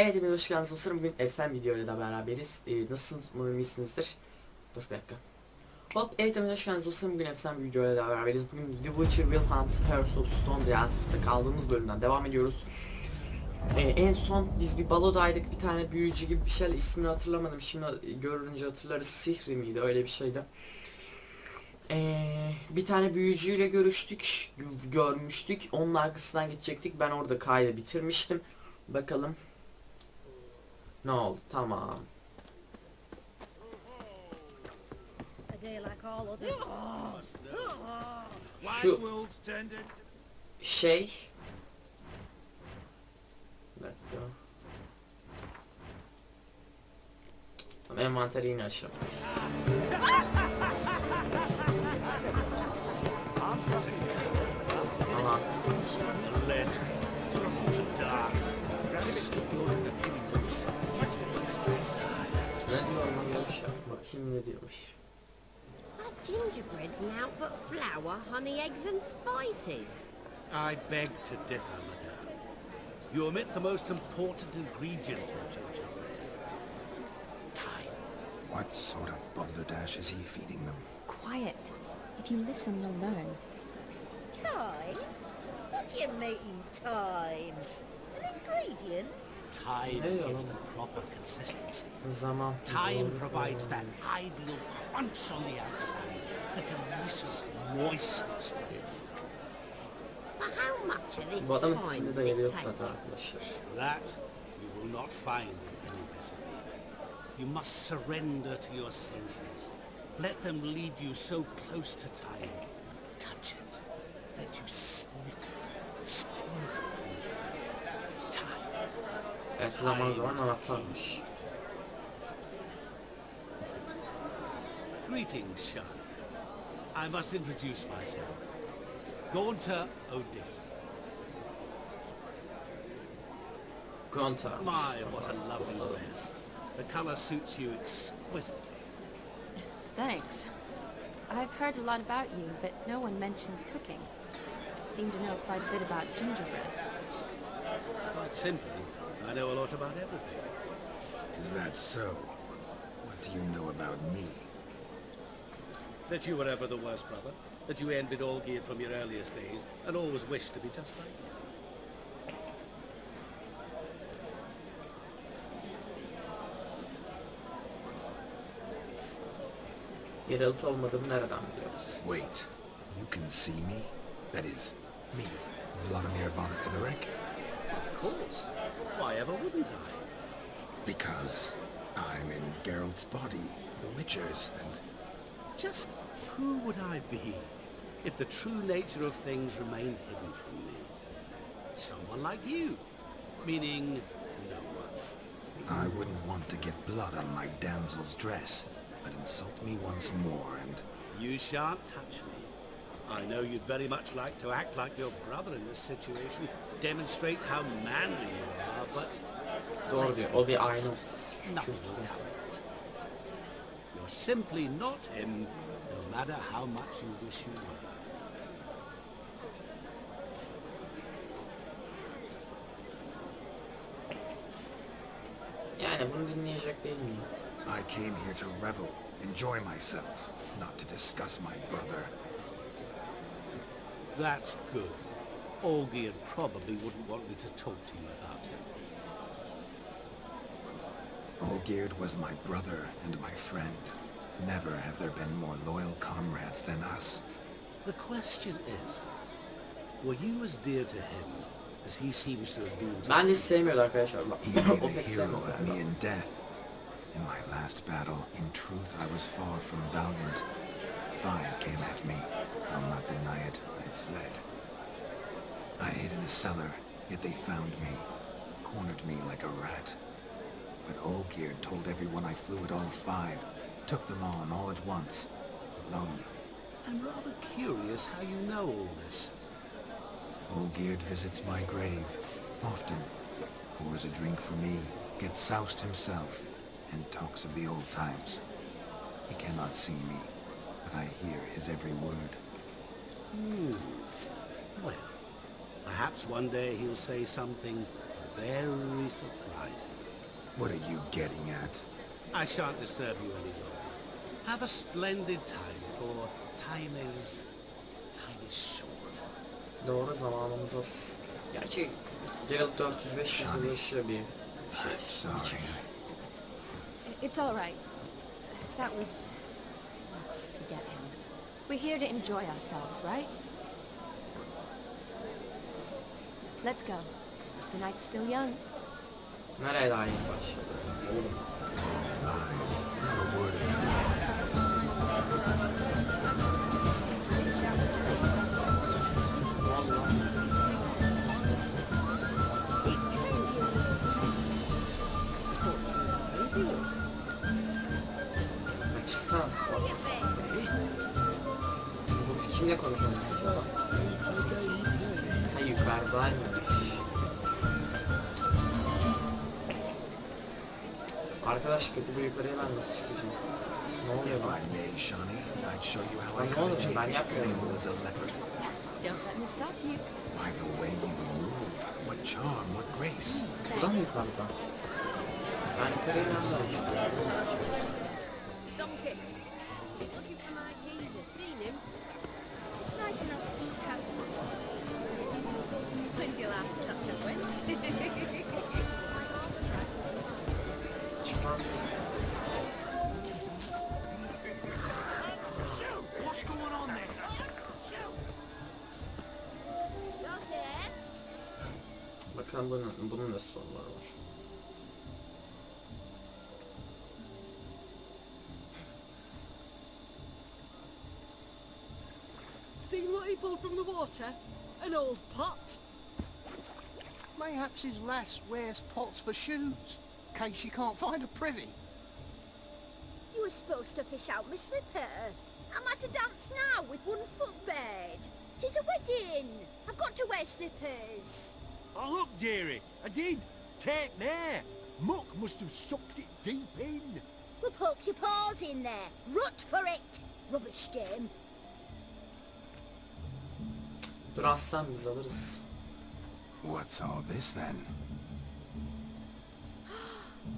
Evet hepiniz hoş geldiniz dostlarım. Bugün efsane videoyla da beraberiz. Ee, nasıl umarım. Dur bir dakika. Hop evet hepiniz hoş geldiniz dostlarım. Bugün efsane bir videoyla da beraberiz. Bugün The Witcher Will Hunt Curse of Stone Diyası'da kaldığımız bölümden devam ediyoruz. Ee, en son biz bir balodaydık. Bir tane büyücü gibi bir şeyle ismini hatırlamadım. Şimdi görünce hatırlarız. Sihri miydi? Öyle bir şeydi. Ee, bir tane büyücüyle görüştük, gö- görmüştük. Onun arkasından gidecektik. Ben orada kaydı bitirmiştim. Bakalım ne oldu? Tamam. A day like all others. Şu Wolves tended. şey Bir dakika. Tamam envanteri yine açalım. Allah Legend. Dark. anlamıyormuş ya. Bakayım ne diyormuş. Gingerbread's now but flour, honey, eggs and spices. I beg to differ, madame. You omit the most important ingredient in gingerbread. Time. What sort of balderdash is he feeding them? Quiet. If you listen, you'll learn. Time? What do you mean, time? An ingredient? Time Hey, gives um, the proper consistency. Zaman. Time provides that ideal crunch on the outside, the delicious moistness within. For how much of this Bu adamın time does it take? That you will not find in any recipe. You must surrender to your senses. Let them lead you so close to time. You touch it. Let you sniff it. Stroke it even. Time. Evet zaman zaman anahtarmış. Greetings, Charlie. I must introduce myself. Gaunter O'Dimm. Gonta. My, what a lovely dress. The color suits you exquisitely. Thanks. I've heard a lot about you, but no one mentioned cooking. Seem to know quite a bit about gingerbread. Quite simply, I know a lot about everything. Is that so? What do you know about me? That you were ever the worst brother, that you envied Olgierd from your earliest days, and always wished to be just like you. Yeraltı olmadığımı nereden biliyoruz? Wait, you can see me? That is, me, Vladimir von Everec? Of course. Why ever wouldn't I? Because I'm in Geralt's body, the Witcher's, and Just who would I be if the true nature of things remained hidden from me? Someone like you. Meaning, no one. I wouldn't want to get blood on my damsel's dress. But insult me once more, and You shan't touch me. I know you'd very much like to act like your brother in this situation, demonstrate how manly you are, but Doğru diyor. O bir ayna ustası. nothing will come of it. You're simply not him, no matter how much you wish you were. Yani bunu dinleyecek değil miyim? I came here to revel, enjoy myself, not to discuss my brother. That's good. Olgierd probably wouldn't want me to talk to you about him. Olgierd was my brother and my friend. Never have there been more loyal comrades than us. The question is, were you as dear to him as he seems to have been to Ben de you? sevmiyordu arkadaşlar. Bak, He made a hero of me in death. In my last battle, in truth, I was far from valiant. Five came at me. I'll not deny it, I fled. I hid in a cellar, yet they found me, cornered me like a rat. But Olgierd told everyone I flew at all five, took them on all at once, alone. I'm rather curious how you know all this. Olgierd visits my grave, often. Pours a drink for me, gets soused himself, and talks of the old times. He cannot see me, I hear his every word. Hmm. Well, perhaps one day he'll say something very surprising. What are you getting at? I shan't disturb you any longer. Have a splendid time, for time is... time is short. Doğru zamanımız az. Gerçi Geralt 405 yıl yaşıyor bir şey. Sorry. It's all right. That was... Forget him. We're here to enjoy ourselves, right? Let's go. The night's still young. Nereye daha yeni başladı? Lies. Not a word of truth. Ne oldu lan? Kimle konuşuyorsunuz siz oğlum? Ha yukarıdaymış. Arkadaş kötü bu yukarıya ben nasıl çıkacağım? Ne oluyor If lan? I may, Shani, I'd show you how I I'm cut a not- Jake I'm not gonna- nimble as a leopard. Don't let me stop you. By the way you move, what charm, what grace. Bu da mı yukarıda? Ben yukarıya nereden çıkıyorum? Seen what he pulled from the water? An old pot? Mayhaps his lass wears pots for shoes, case she can't find a privy. You were supposed to fish out my slipper. Am I to dance now with one foot bared? Tis a wedding. I've got to wear slippers. Oh, look, dearie, I did. Take there. Muck must have sucked it deep in. Well, poke your paws in there. Rut for it. Rubbish game. Dur aslan biz alırız. What's all this then?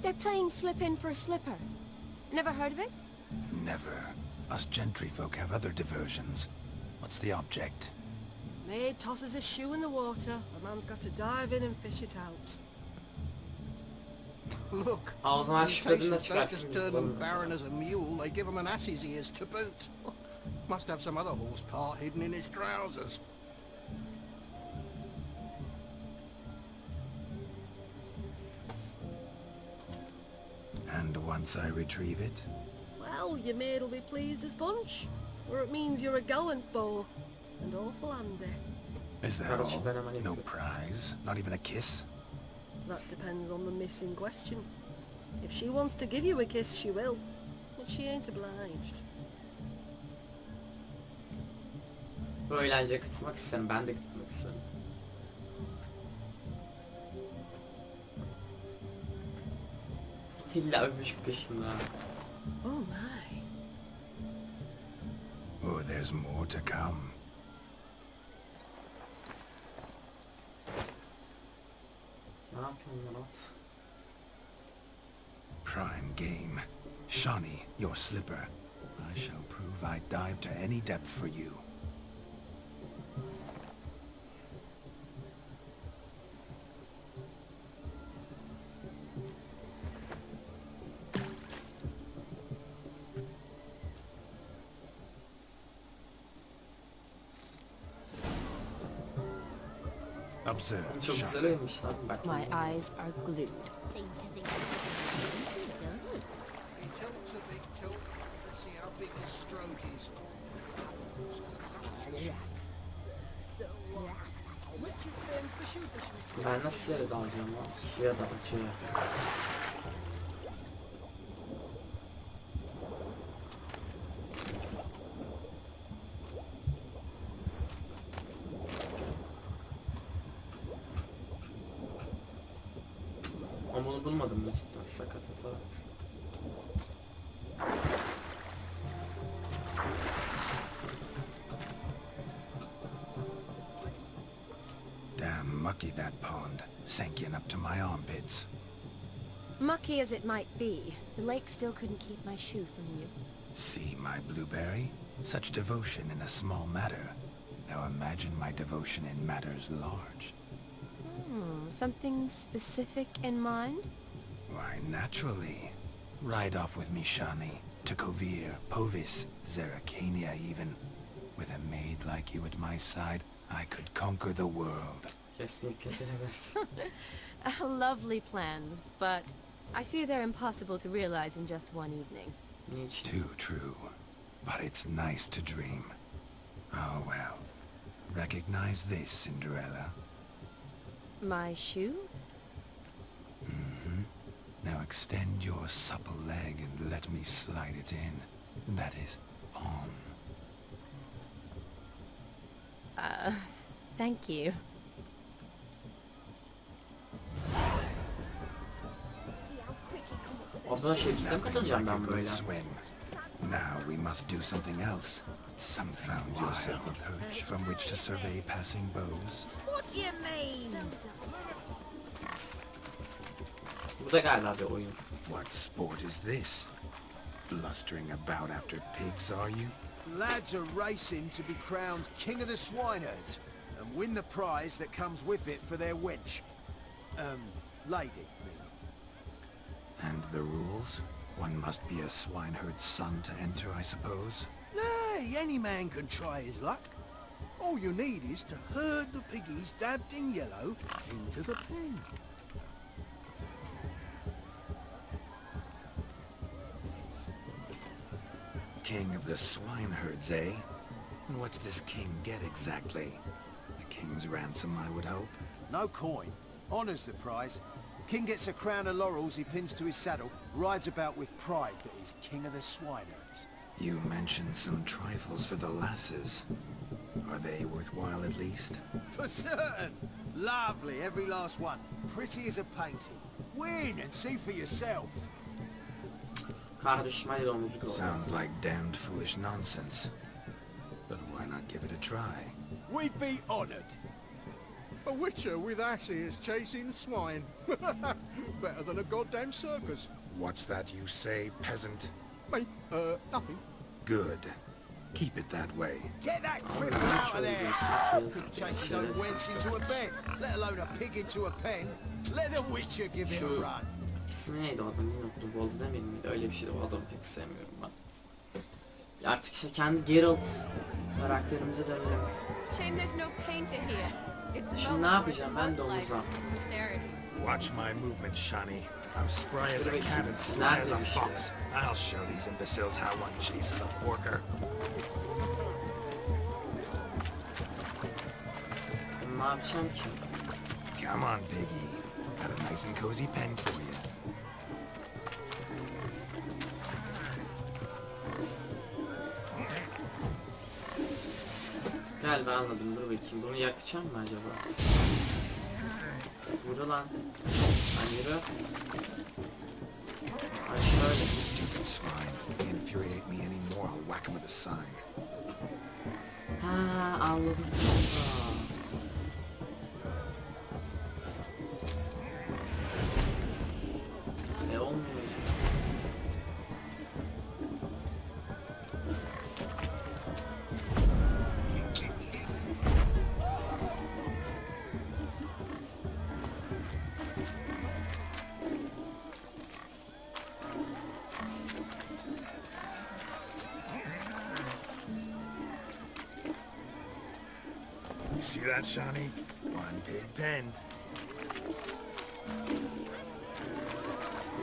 They're playing slip in for a slipper. Never heard of it? Never. Us gentry folk have other diversions. What's the object? Maid tosses a shoe in the water. A man's got to dive in and fish it out. Look, Aa, o zaman şu kadını mutations don't just turn them barren as a mule, they give him an ass's ears to boot. Must have some other horse part hidden in his trousers. once I retrieve it? Well, your maid'll be pleased as punch. Or it means you're a gallant beau. And awful handy. Is that all? No prize? Not even a kiss? That depends on the miss in question. If she wants to give you a kiss, she will. But she ain't obliged. Bu eğlence ben de. İlla öpüş peşinde. Oh my. Oh, there's more to come. Ne yapıyorsun lan at? Prime game. Shani, your slipper. I shall prove I'd dive to any depth for you. güzel. Çok güzel lan. My eyes are glued. Ben nasıl yere dalacağım lan? Suya dalacağım. As it might be, the lake still couldn't keep my shoe from you. See my blueberry? Such devotion in a small matter. Now imagine my devotion in matters large. Hmm, something specific in mind? Why, naturally. Ride off with me, Shani. To Kovir, Poviss, Zerrikania even. With a maid like you at my side, I could conquer the world. Kesinlikle bilemez. Lovely plans, but I fear they're impossible to realize in just one evening. Niçin? Too true. But it's nice to dream. Oh well. Recognize this, Cinderella. My shoe? Mm-hmm. Now extend your supple leg and let me slide it in. That is, on. Uh, thank you. He come up with Abla şey bize katılacağım ben böyle? swim. Now we must do something else. Some found yourself a perch from which to survey passing bows. What do you mean? Bu da galiba bir oyun. What sport is this? Blustering about after pigs, are you? Lads are racing to be crowned King of the Swineherds and win the prize that comes with it for their wench. Um, lady, meaning. And the rules? One must be a swineherd's son to enter, I suppose? Nay, any man can try his luck. All you need is to herd the piggies dabbed in yellow into the pen. King of the swineherds, eh? And what's this king get exactly? A king's ransom, I would hope. No coin. Honours the prize. King gets a crown of laurels he pins to his saddle, rides about with pride that he's King of the Swineherds. You mentioned some trifles for the lasses. Are they worthwhile at least? For certain! Lovely, every last one. Pretty as a painting. Win and see for yourself. Kardeşim hadi domuzu kovala. Sounds like damned foolish nonsense. But why not give it a try? We'd be honoured. A witcher with asses chasing swine. Better than a goddamn circus. What's that you say, peasant? Mate, uh, nothing. Good. Keep it that way. Get that Abi cripple out of şöyle there! göstereceğiz. Could chase his own wench into a bed, let alone a pig into a pen. Let the witcher give it a run. İsmi neydi o adamın unuttum. Voldemort miydi? Öyle bir şeydi. O adamı pek sevmiyorum ben. Artık işte kendi Geralt karakterimize dönelim. Shame there's no painter here. It's a Şimdi ne yapacağım? Ben de olacağım. Watch my movement, Shani. I'm spry as a cat and sly as a Nerede bir şey? fox. I'll show these imbeciles how one chases a porker. Ne yapacağım ki? Come on, piggy. Got a nice and cozy pen for you. Ben anladım. Dur bakayım. Bunu yakacağım mı acaba? Yürü lan. Lan yürü. Ay şöyle. Stupid swine. They penned.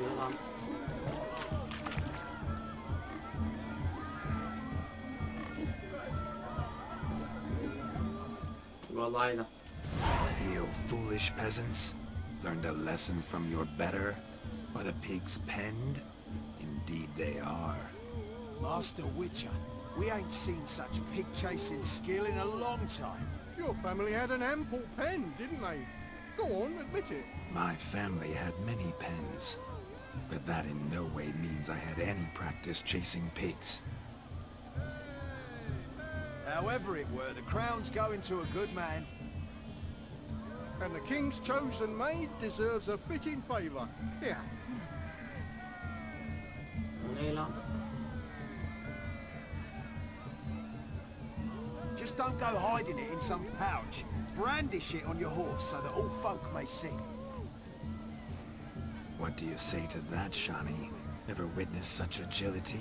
Yürü lan. You foolish peasants. Learned a lesson from your better? Are the pigs penned? Indeed they are. Master Witcher, we ain't seen such pig chasing skill in a long time. Your family had an ample pen, didn't they? Go on, admit it. My family had many pens. But that in no way means I had any practice chasing pigs. However it were, the crown's going to a good man. And the king's chosen maid deserves a fitting favour. Here. Just don't go hiding it in some pouch. Brandish it on your horse so that all folk may see. What do you say to that, Shani? Ever witnessed such agility?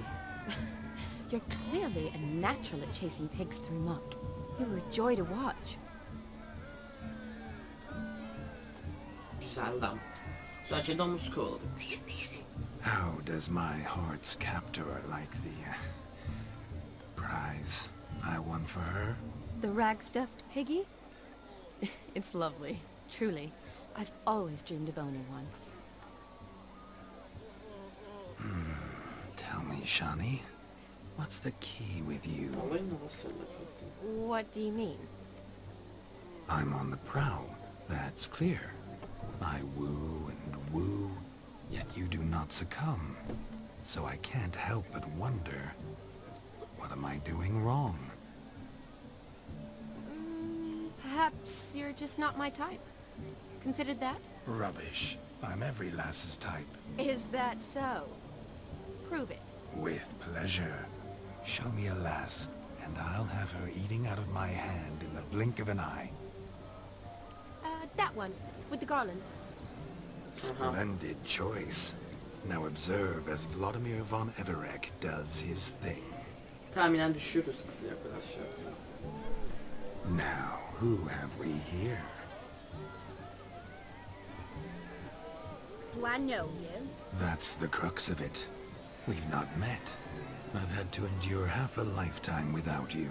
You're clearly a natural at chasing pigs through muck. You were a joy to watch. Güzel dam. Güzel şey domuz kovaladık küçük küçük. How does my heart's captor like the uh, prize I won for her? The rag-stuffed piggy? it's lovely, truly. I've always dreamed of owning one. Hmm, tell me, Shani, what's the key with you? Olayın? What do you mean? I'm on the prowl, that's clear. I woo and woo, yet you do not succumb. So I can't help but wonder, what am I doing wrong? Perhaps you're just not my type. Considered that? Rubbish. I'm every lass's type. Is that so? Prove it. With pleasure. Show me a lass, and I'll have her eating out of my hand in the blink of an eye. Uh, that one, with the garland. Splendid choice. Now observe as Vladimir von Everec does his thing. Tahminen düşürürüz kızı arkadaşlar. Now, who have we here? Do I know you? That's the crux of it. We've not met. I've had to endure half a lifetime without you.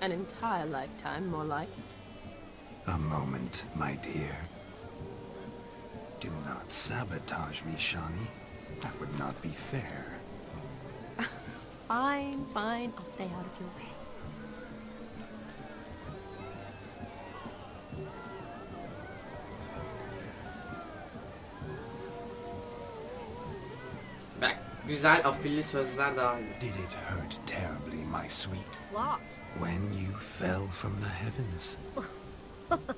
An entire lifetime, more like. A moment, my dear. Do not sabotage me, Shani. That would not be fair. Fine, fine, I'll stay out of your way. Güzel afilli sözler daha iyi. Did it hurt terribly, my sweet, What? when you fell from the heavens?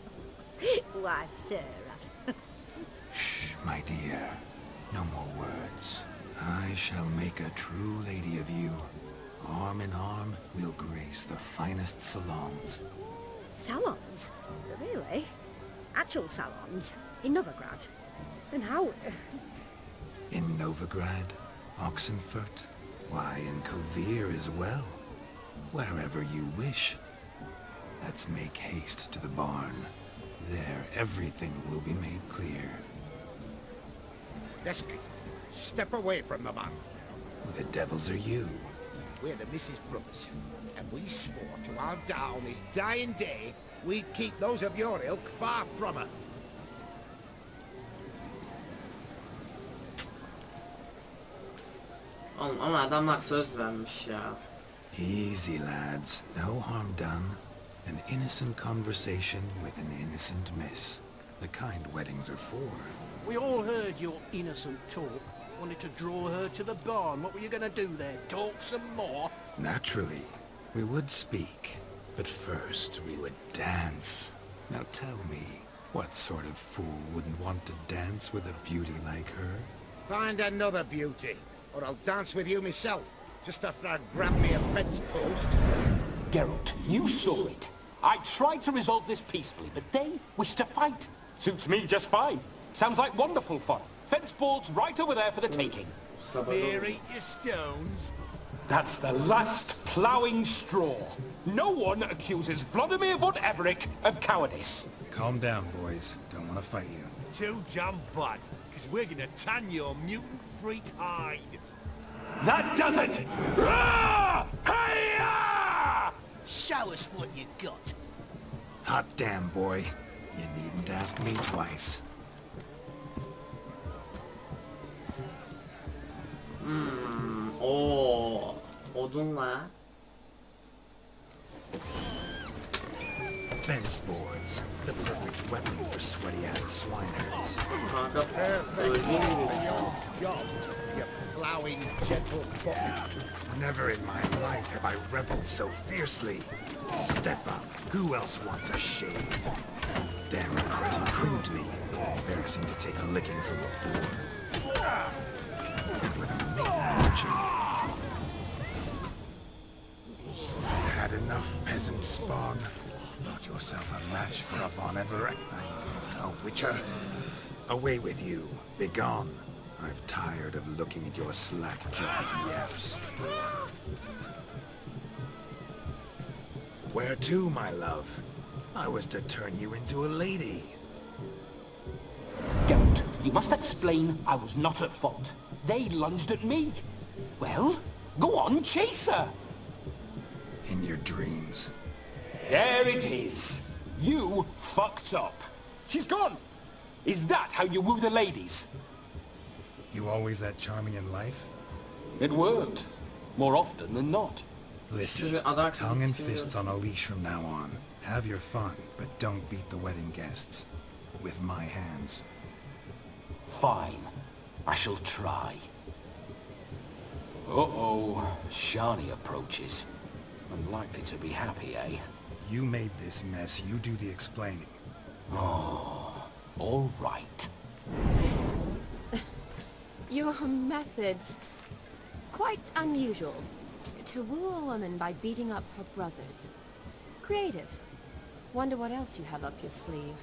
Why, Sarah. Shh, my dear. No more words. I shall make a true lady of you. Arm in arm, we'll grace the finest salons. Salons? Really? Actual salons? In Novigrad? And how... In Novigrad, Oxenfurt, why, in Kovir as well. Wherever you wish. Let's make haste to the barn. There, everything will be made clear. Leslie, step away from the man. Who the devils are you? We're the Mrs. Brothers, and we swore to our down his dying day we'd keep those of your ilk far from her. Oğlum ama adamlar söz vermiş ya. Easy, lads. No harm done. An innocent conversation with an innocent miss. The kind weddings are for. We all heard your innocent talk. Wanted to draw her to the barn. What were you going to do there? Talk some more? Naturally, we would speak. But first, we would dance. Now tell me, what sort of fool wouldn't want to dance with a beauty like her? Find another beauty, or I'll dance with you myself, just after I grab me a fence post. Geralt, you saw it. I tried to resolve this peacefully, but they wish to fight. Suits me just fine. Sounds like wonderful fun. Fence boards right over there for the taking. Sabah Fear olmaz. eat your stones. That's the last ploughing straw. No one accuses Vladimir von Everec of cowardice. Calm down, boys. Don't want to fight you. Too damn bad, because we're gonna tan your mutant freak hide. That does it! Rah! Hey-ya! Show us what you got. Hot damn, boy. You needn't ask me twice. Hmm, Oo, odunla. Fence boards. The perfect weapon for sweaty-ass swineherds. Öldüğün gibi you ploughing gentle foot. Never in my life have I reveled so fiercely. Step up. Who else wants a shave? damned cretin creamed me. Embarrassing to take a licking from a boor. And with a maiden watching. Had enough peasant spawn? Thought yourself a match for a Von Everec? A witcher? Away with you. Begone. I've tired of looking at your slack-jawed yaps. Where to, my love? I was to turn you into a lady. Geralt, you must explain I was not at fault. They lunged at me. Well, go on, chase her. In your dreams. There it is. You fucked up. She's gone. Is that how you woo the ladies? You always that charming in life? It worked. More often than not. Listen, tongue and istiyoruz. fists on a leash from now on. Have your fun, but don't beat the wedding guests. With my hands. Fine. I shall try. Uh-oh. Shani approaches. Unlikely to be happy, eh? You made this mess, you do the explaining. Oh, All right. Your methods... quite unusual. To woo a woman by beating up her brothers. Creative. Wonder what else you have up your sleeve.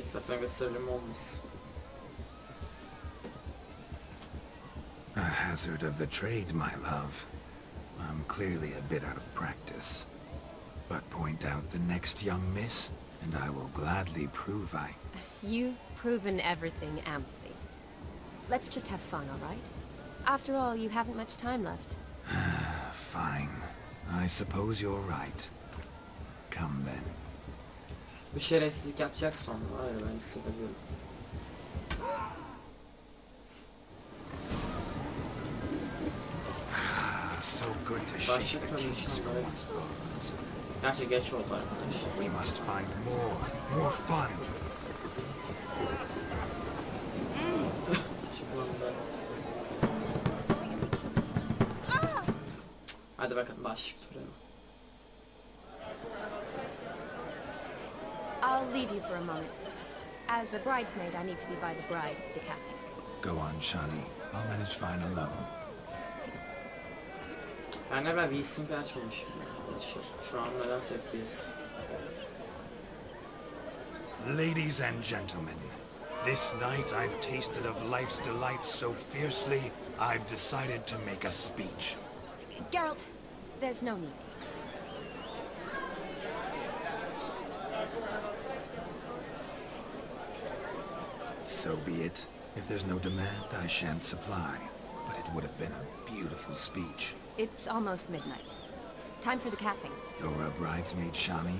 İstersen gösterelim olmaz. A hazard of the trade, my love. I'm clearly a bit out of practice. But point out the next young miss, and I will gladly prove I... You've proven everything amply. Let's just have fun, all right? After all, you haven't much time left. Ah, fine. I suppose you're right. Come then. Bir şerefsizlik yapacak sonra var ya ben hissediyorum. Gerçi geç oldu arkadaşlar. We must find more, more fun. Hadi bakalım başlık turu. I'll leave you for a moment. As a bridesmaid, I need to be by the bride for the capping. Go on, Shani. I'll manage fine alone. Ben de ben bir isim açmamışım ya arkadaşlar. Şu an nedense FPS. Ladies and gentlemen, this night I've tasted of life's delights so fiercely, I've decided to make a speech. Geralt, there's no need. So be it. If there's no demand, I shan't supply. But would have been a beautiful speech. It's almost midnight. Time for the capping. You're a bridesmaid, Shani.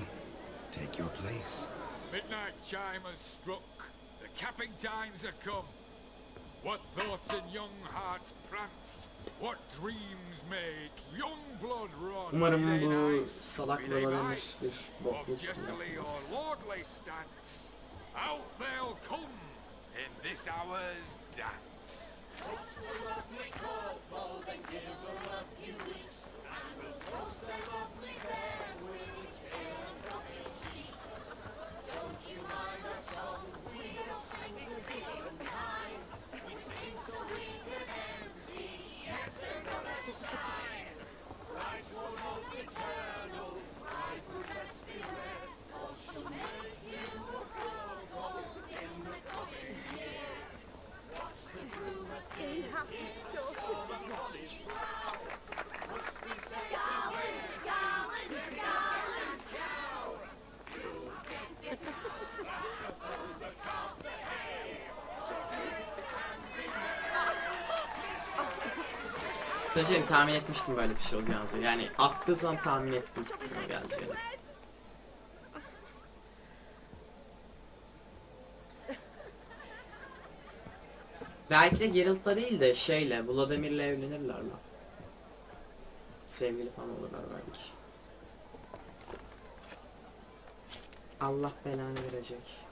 Take your place. Midnight chime has struck. The capping times have come. What thoughts in young hearts prance? What dreams make young blood run? Umarım Be they bu knights, salak be they babaların knights, hiçbir Of bokluk jestily or yapmaz. lordly stance, out they'll come in this hour's dance. Sadece tahmin etmiştim böyle bir şey olacağını. Yani attığı zaman tahmin ettim geleceğini. Belki de Geralt'la değil de şeyle, Vladimir'le evlenirler lan. Sevgili falan olurlar belki. Allah belanı verecek.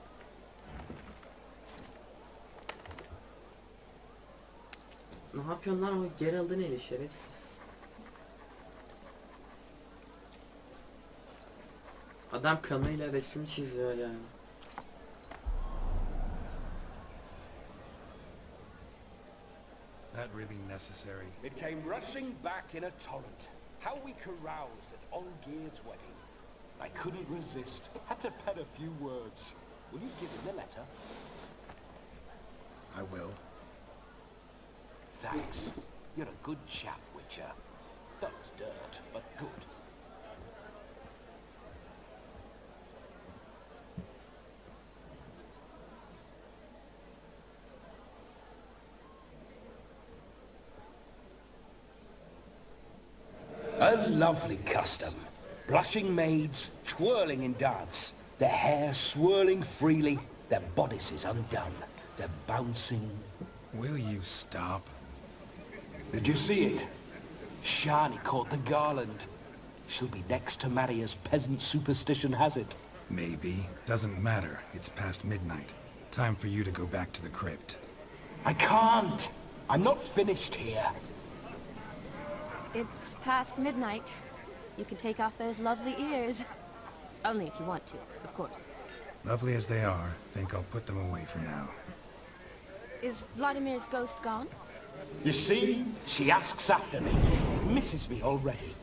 Ne yapıyorsun lan o Geralt'ın eli şerefsiz. Adam kanıyla resim çiziyor ya. That really necessary? It came rushing back in a torrent. How we caroused at Olgierd's wedding. I couldn't resist. Had to pen a few words. Will you give him the letter? I will. Thanks. You're a good chap, Witcher. Dull as dirt, but good. A lovely custom. Blushing maids, twirling in dance, their hair swirling freely, their bodices undone, their bouncing Will you stop? Did you see it? Shani caught the garland. She'll be next to marry as peasant superstition has it. Maybe. Doesn't matter. It's past midnight. Time for you to go back to the crypt. I can't. I'm not finished here. It's past midnight. You can take off those lovely ears. Only if you want to, of course. Lovely as they are, think I'll put them away for now. Is Vladimir's ghost gone? You see? She asks after me. Misses me already.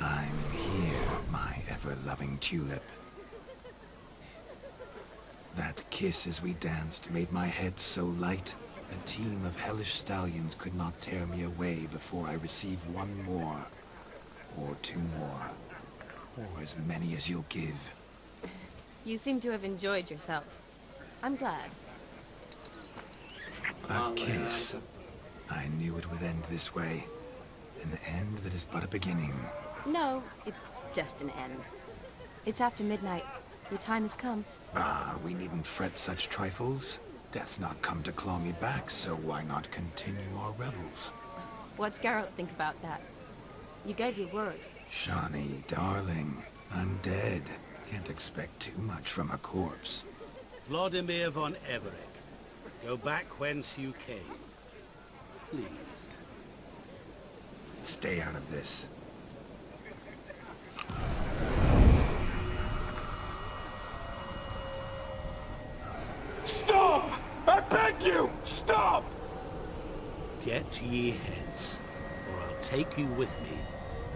I'm here, my ever-loving tulip. That kiss as we danced made my head so light, a team of hellish stallions could not tear me away before I receive one more. Or two more. Or as many as you'll give. You seem to have enjoyed yourself. I'm glad. A kiss. I knew it would end this way. An end that is but a beginning. No, it's just an end. It's after midnight. Your time has come. Ah, we needn't fret such trifles. Death's not come to claw me back, so why not continue our revels? What's Geralt think about that? You gave your word. Shani, darling, I'm dead. Can't expect too much from a corpse. Vladimir von Everec, go back whence you came. Please. Stay out of this. Stop! I beg you! Stop! Get ye hence, or I'll take you with me,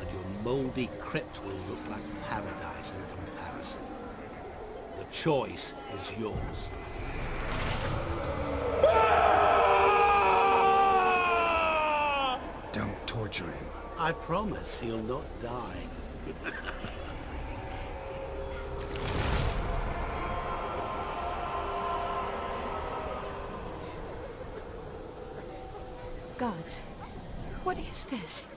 and your mouldy crypt will look like paradise in comparison. The choice is yours. Don't torture him. I promise he'll not die. Gods. What is this?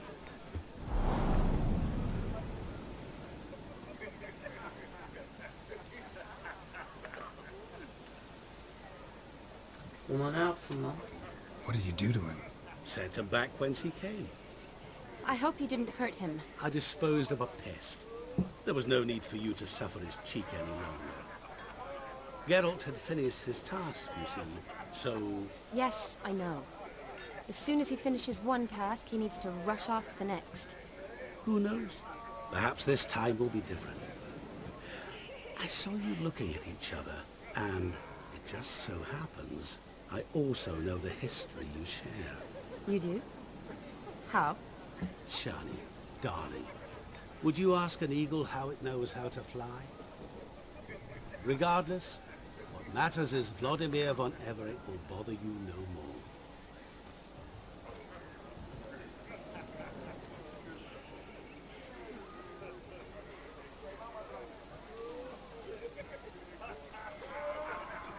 Ona ne yaptın? What did you do to him? Sent him back whence he came. I hope you didn't hurt him. I disposed of a pest. There was no need for you to suffer his cheek any longer. Geralt had finished his task, you see, so... Yes, I know. As soon as he finishes one task, he needs to rush off to the next. Who knows? Perhaps this time will be different. I saw you looking at each other, and it just so happens I also know the history you share. You do? How? Shani, darling, would you ask an eagle how it knows how to fly? Regardless, what matters is Vladimir von Everec will bother you no more.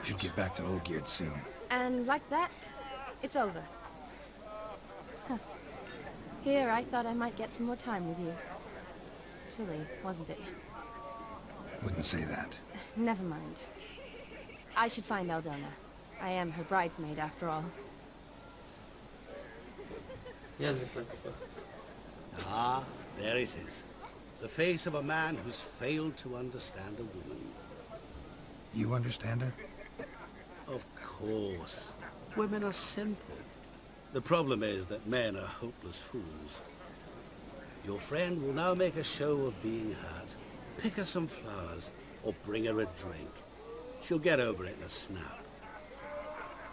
Should get back to Olgierd soon. And like that, it's over. Huh. Here, I thought I might get some more time with you. Silly, wasn't it? Wouldn't say that. Never mind. I should find Aldona. I am her bridesmaid, after all. Yazıklar kıza. Ah, there it is. The face of a man who's failed to understand a woman. You understand her? Of course. Women are simple. The problem is that men are hopeless fools. Your friend will now make a show of being hurt, Pick her some flowers or bring her a drink. She'll get over it in a snap.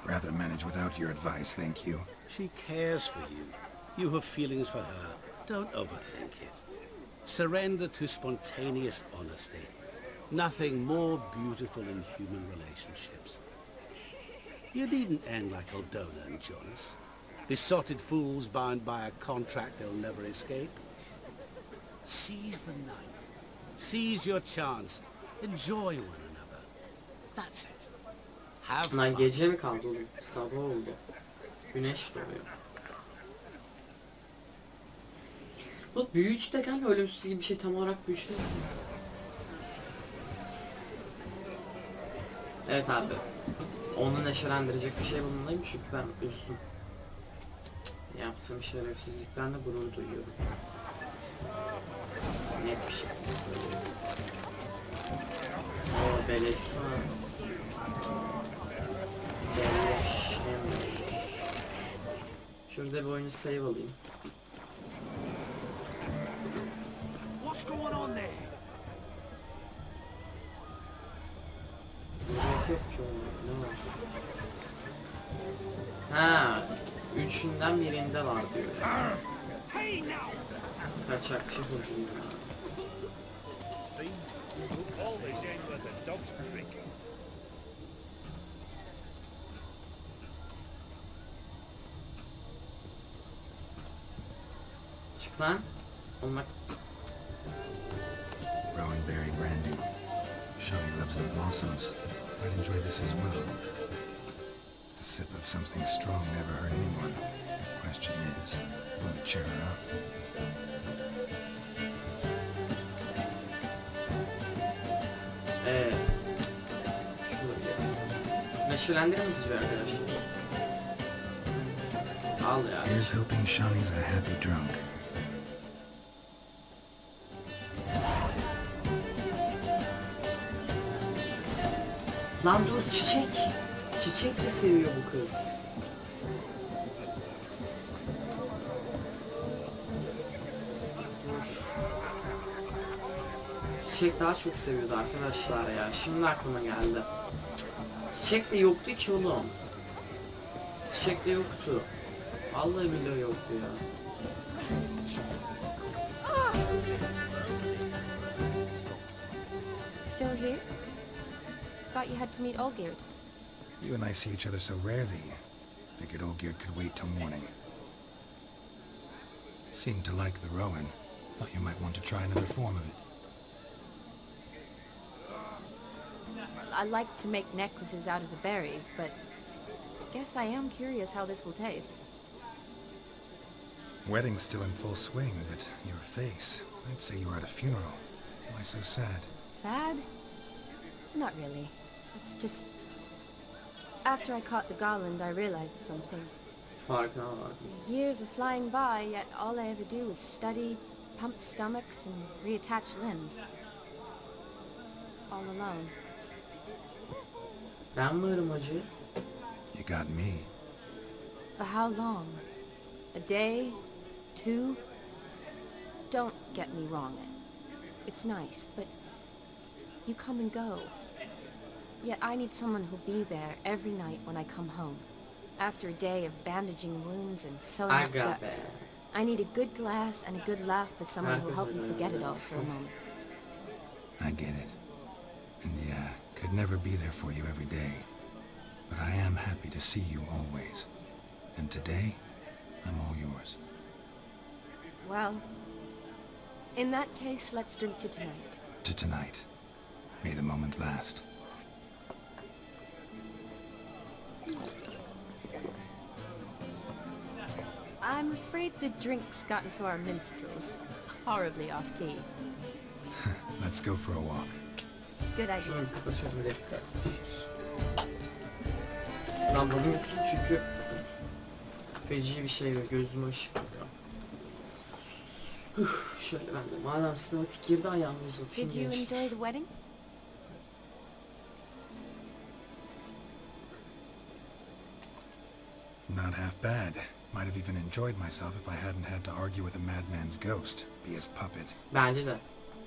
Rather manage without your advice, thank you. She cares for you. You have feelings for her. Don't overthink it. Surrender to spontaneous honesty. Nothing more beautiful in human relationships. You needn't end like Aldona and Jonas. Besotted fools bound by a contract they'll never escape. Seize the night. Seize your chance. Enjoy one another. That's it. Have Lan fun. gece mi kaldı oğlum? Sabah oldu. Güneş doğuyor. Bu büyücü de galiba ölümsüz gibi bir şey tam olarak büyücü değil? Evet abi. Onu neşelendirecek bir şey bulmalıyım çünkü ben üstüm. Yaptığım şerefsizlikten de gurur duyuyorum. Net bir şey. O beleş. Beleş. Şurada bir oyunu save alayım. What's going on there? Burada yok ki oğlum, ne var? Ha, üçünden birinde var diyor. Kaçakçı hırgın. Çık lan. Oğlum bak Rowan berry brandy. Shani loves the blossoms. I'd enjoy this as well. Sip of something strong never hurt anyone. The question is, will it cheer her up? Ee, şöyle. Neşelendirir mi sizce arkadaşlar? Al ya. Here's hoping Shani's a happy drunk. Lan dur çiçek. Çiçek de seviyor bu kız. Dur. Çiçek daha çok seviyordu arkadaşlar ya. Şimdi aklıma geldi. Çiçek de yoktu ki oğlum. Çiçek de yoktu. Vallahi billahi yoktu ya. Still here? Thought you had to meet Olgierd. You and I see each other so rarely. Figured Olgierd could wait till morning. Seemed to like the Rowan. Thought you might want to try another form of it. I like to make necklaces out of the berries, but guess I am curious how this will taste. Wedding's still in full swing, but your face. I'd say you were at a funeral. Why so sad? Sad? Not really. It's just... After I caught the garland, I realized something. Farkına var. Years are flying by, yet all I ever do is study, pump stomachs, and reattach limbs. All alone. Ben varım acı. You got me. For how long? A day? Two? Don't get me wrong. It's nice, but you come and go. Yet I need someone who'll be there every night when I come home. After a day of bandaging wounds and sewing I up got guts. that. I need a good glass and a good laugh with someone who'll help me forget it all for a moment. I get it. And yeah, could never be there for you every day. But I am happy to see you always. And today, I'm all yours. Well, in that case, let's drink to tonight. To tonight. May the moment last. I'm afraid the drink's gotten to our minstrels. Horribly off-key. Let's go for a walk. Good idea. Şunu bir kapatıyorum bir dakika. Ben bunu yıkayayım çünkü feci bir şey ve gözüme ışık vuruyor. Üf, şöyle ben de madem sinematik girdi ayağımı uzatayım. Did you enjoy the wedding? Not half bad. Might have even enjoyed myself if I hadn't had to argue with a madman's ghost, be his puppet. Bence de.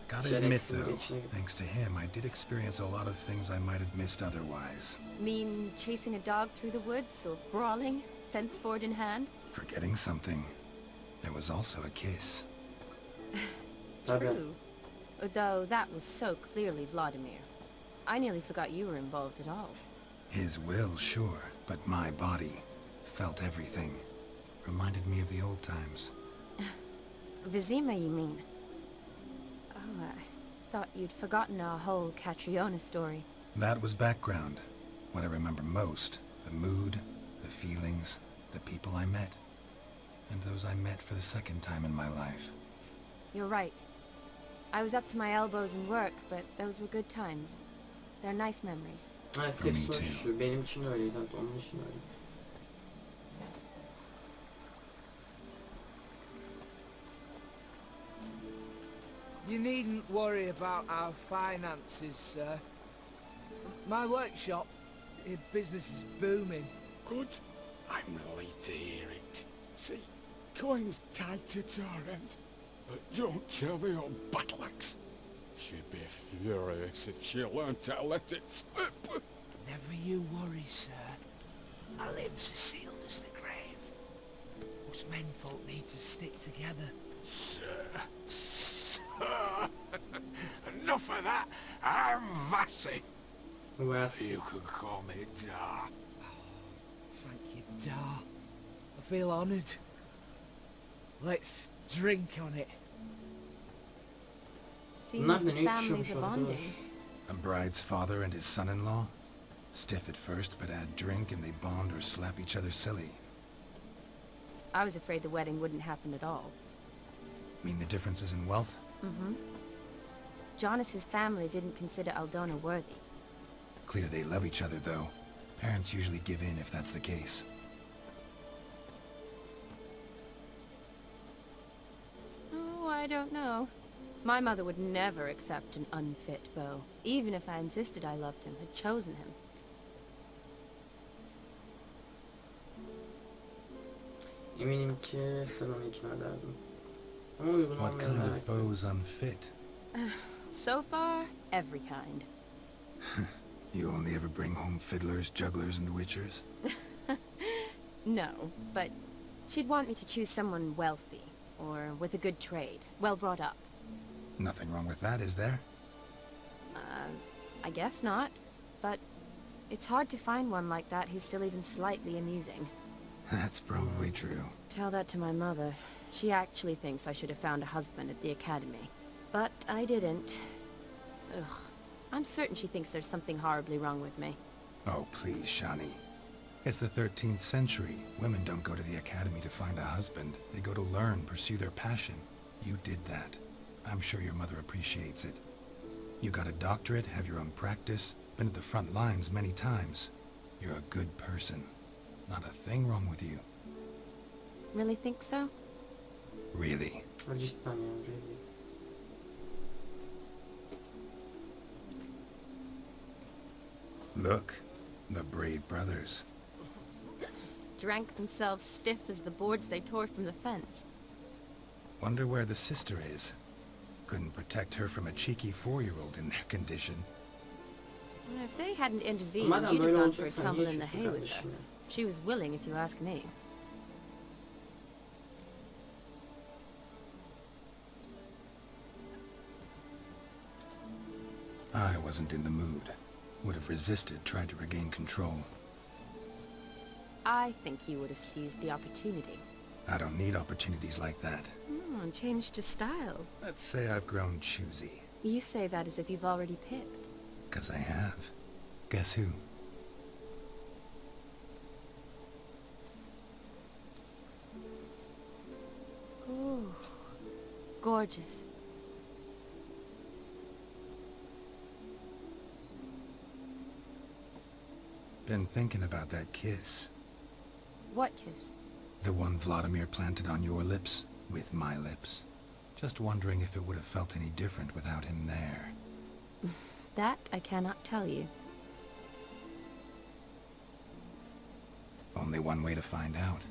Gotta admit, though, thanks to him, I did experience a lot of things I might have missed otherwise. Mean chasing a dog through the woods or brawling, fence board in hand? Forgetting something. There was also a kiss. True. Though that was so clearly Vlodimir. I nearly forgot you were involved at all. His will, sure, but my body felt everything. Reminded me of the old times. Vizima, you mean? Oh, I thought you'd forgotten our whole Catriona story. That was background. What I remember most, the mood, the feelings, the people I met. And those I met for the second time in my life. You're right. I was up to my elbows in work, but those were good times. They're nice memories. Evet For me hepsi too. Benim için öyleydi. Onun için öyleydi. You needn't worry about our finances, sir. My workshop, eh, business is booming. Good. I'm relieved to hear it. See, coin's tied to Torrent. But don't tell the old battle axe. She'd be furious if she learned to let it slip. Never you worry, sir. Our lips are sealed as the grave. Us menfolk need to stick together. Sir, sir. Enough of that. I'm Vassy. Wes. You can call me Dar. Thank you, Dar. I feel honoured. Let's drink on it. Bunlar Seems the families are bonding. A bride's father and his son-in-law? Stiff at first, but add drink and they bond or slap each other silly. I was afraid the wedding wouldn't happen at all. Mean the differences in wealth? Mm-hmm. Jonas's family didn't consider Aldona worthy. Clear they love each other, though. Parents usually give in if that's the case. Oh, I don't know. My mother would never accept an unfit beau, even if I insisted I loved him, had chosen him. Eminim ki sen onu ikna ederdin. What kind of beau's unfit? So far, every kind. You only ever bring home fiddlers, jugglers, and witchers? No, but she'd want me to choose someone wealthy, or with a good trade, well brought up. Nothing wrong with that, is there? Uh, I guess not, but it's hard to find one like that who's still even slightly amusing. That's probably true. Tell that to my mother. She actually thinks I should have found a husband at the academy. But I didn't. Ugh. I'm certain she thinks there's something horribly wrong with me. Oh, please, Shani. It's the 13th century. Women don't go to the academy to find a husband. They go to learn, pursue their passion. You did that. I'm sure your mother appreciates it. You got a doctorate, have your own practice, been at the front lines many times. You're a good person. Not a thing wrong with you. Really think so? Really. Ha, really. Look, the brave brothers. Drank themselves stiff as the boards they tore from the fence. Wonder where the sister is. Couldn't protect her from a cheeky four-year-old in their condition. If they hadn't intervened, Madem you'd have gone for a tumble in the hay with her. She was willing, if you ask me. I wasn't in the mood. Would have resisted, tried to regain control. I think you would have seized the opportunity. I don't need opportunities like that. Hmm, and changed your style. Let's say I've grown choosy. You say that as if you've already picked. Because I have. Guess who? Ooh, gorgeous. Been thinking about that kiss. What kiss? The one Vlodimir planted on your lips, with my lips. Just wondering if it would have felt any different without him there. That I cannot tell you. Only one way to find out.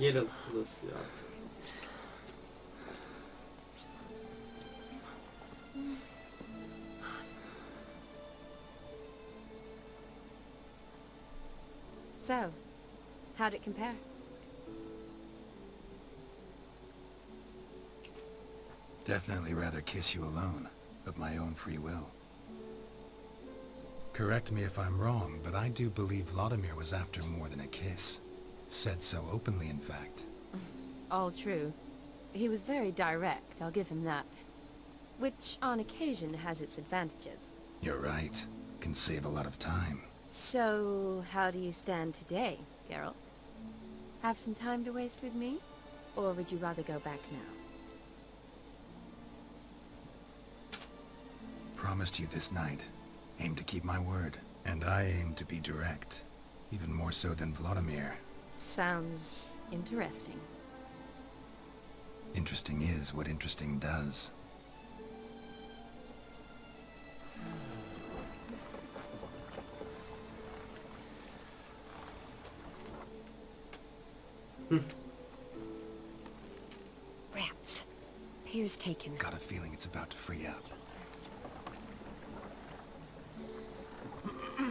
Geralt klasıyor artık. So, how'd it compare? Definitely rather kiss you alone, of my own free will. Correct me if I'm wrong, but I do believe Vlodimir was after more than a kiss. Said so openly, in fact. All true. He was very direct, I'll give him that. Which, on occasion, has its advantages. You're right. Can save a lot of time. So, how do you stand today, Geralt? Have some time to waste with me? Or would you rather go back now? Promised you this night. Aim to keep my word. And I aim to be direct. Even more so than Vlodimir. Sounds interesting. Interesting is what interesting does. Rats. Pier's taken. Got a feeling it's about to free up.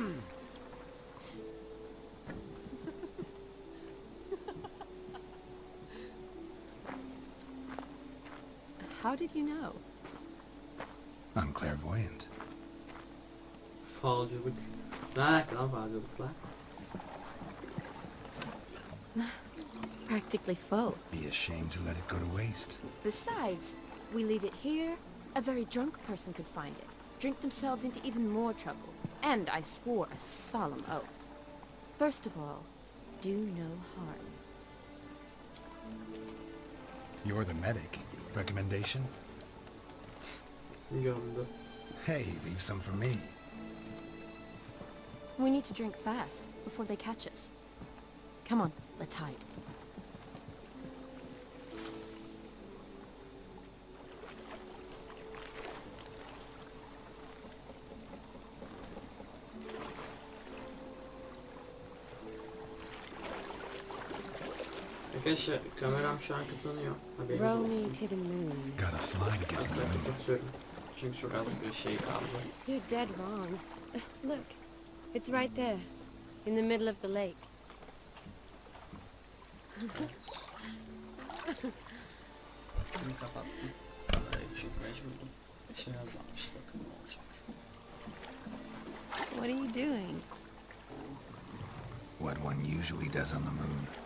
How did you know? I'm clairvoyant. Falcılık. Ne alaka lan falcılıkla? Practically full. Be ashamed to let it go to waste. Besides, we leave it here, a very drunk person could find it, drink themselves into even more trouble. And I swore a solemn oath. First of all, do no harm. You're the medic. Recommendation? Gömdü. Hey, leave some for me. We need to drink fast, before they catch us. Come on, let's hide. Arkadaşlar kameram şu an kapanıyor. Haberiniz Row me olsun. to the moon. Gotta fly to get to the Arkadaşlar moon. kapatıyorum. Çünkü çok az bir şey kaldı. You're dead wrong. Look, it's right there, in the middle of the lake. Şunu kapattım. Kamerayı çünkü mecburdum. Şey yazılmış bakın ne olacak. What are you doing? What one usually does on the moon.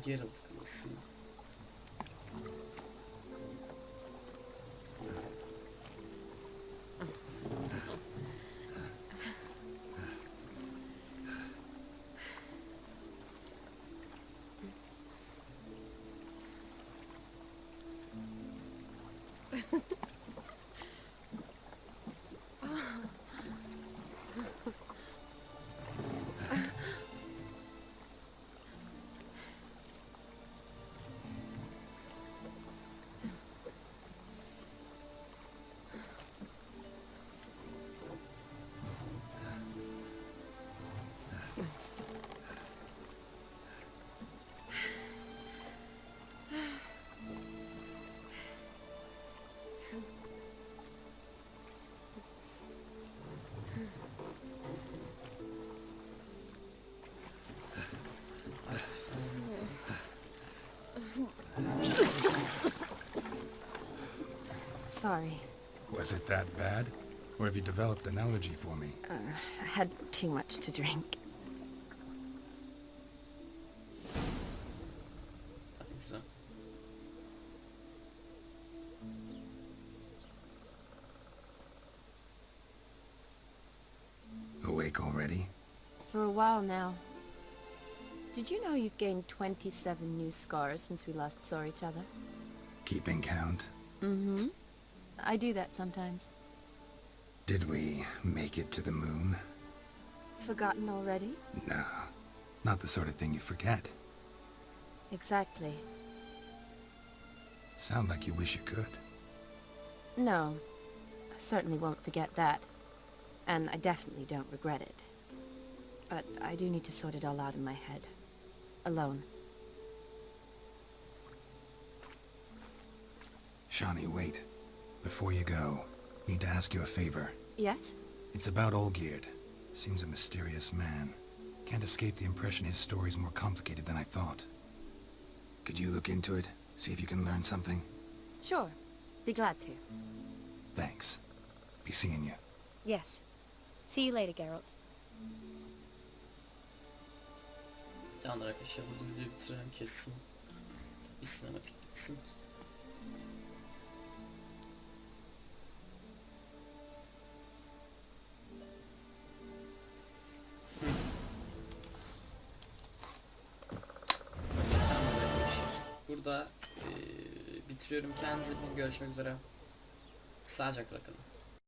Geralt klasıyı. Sorry, Was it that bad? Or have you developed an allergy for me? uh, I had too much to drink. Tabii güzel. Awake already? For a while now. Did you know you've gained 27 new scars since we last saw each other? Keeping count? Mm-hmm. I do that sometimes. Did we make it to the moon? Forgotten already? No. Not the sort of thing you forget. Exactly. Sound like you wish you could. No. I certainly won't forget that. And I definitely don't regret it. But I do need to sort it all out in my head. Alone. Shani, wait. Before you go, need to ask you a favor. Yes? It's about Olgierd. Seems a mysterious man. Can't escape the impression his story's more complicated than I thought. Could you look into it? See if you can learn something? Sure. Be glad to. Thanks. Be seeing you. Yes. See you later, Geralt. Tamamdır arkadaşlar burada videoyu bitirelim kesin. Bir sinematik bitsin. Burada eee, bitiriyorum. Kendinize iyi. Görüşmek üzere. Sağlıcakla kalın.